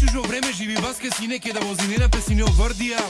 чужо време живи баске сине ке да возинена песине оврдија